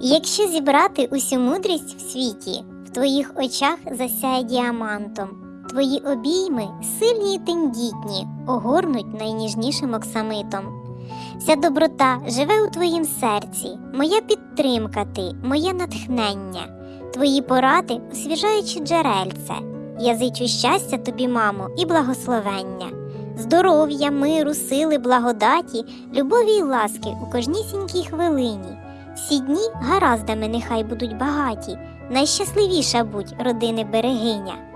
Якщо зібрати усю мудрість в світі, в твоїх очах засяє діамантом. Твої обійми сильні й тендітні, огорнуть найніжнішим оксамитом. Вся доброта живе у твоїм серці, моя підтримка ти, моє натхнення, твої поради освіжаючи джерельце. Я зичу щастя тобі, мамо, і благословення, здоров'я, миру, сили, благодаті, любові й ласки у кожнісінькій хвилині. Всі дні гараздами нехай будуть багаті, найщасливіша будь родини берегиня.